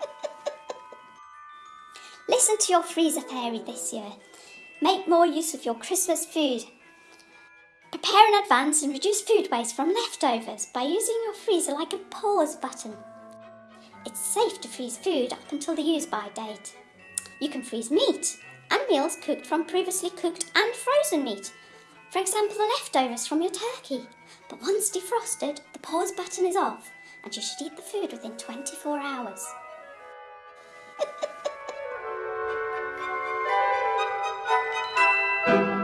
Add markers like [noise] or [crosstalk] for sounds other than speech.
[laughs] Listen to your freezer fairy this year. Make more use of your Christmas food. Prepare in advance and reduce food waste from leftovers by using your freezer like a pause button. It's safe to freeze food up until the use by date. You can freeze meat and meals cooked from previously cooked and frozen meat. For example, the leftovers from your turkey. But once defrosted, the pause button is off and you should eat the food within 24 hours. Thank [laughs] you.